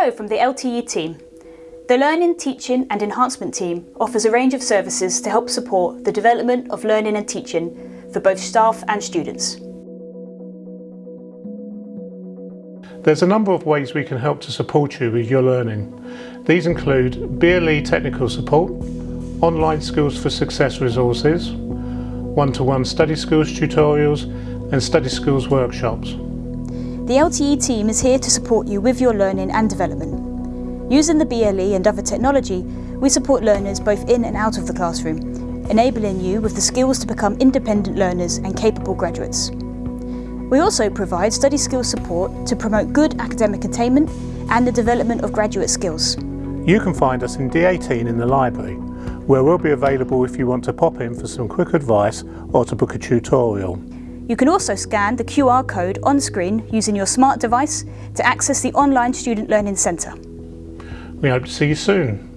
Hello from the LTE team. The Learning, Teaching and Enhancement team offers a range of services to help support the development of learning and teaching for both staff and students. There's a number of ways we can help to support you with your learning. These include VLE technical support, online Skills for Success resources, one-to-one -one study skills tutorials and study skills workshops. The LTE team is here to support you with your learning and development. Using the VLE and other technology, we support learners both in and out of the classroom, enabling you with the skills to become independent learners and capable graduates. We also provide study skills support to promote good academic attainment and the development of graduate skills. You can find us in D18 in the library, where we'll be available if you want to pop in for some quick advice or to book a tutorial. You can also scan the QR code on screen using your smart device to access the online Student Learning Centre. We hope to see you soon.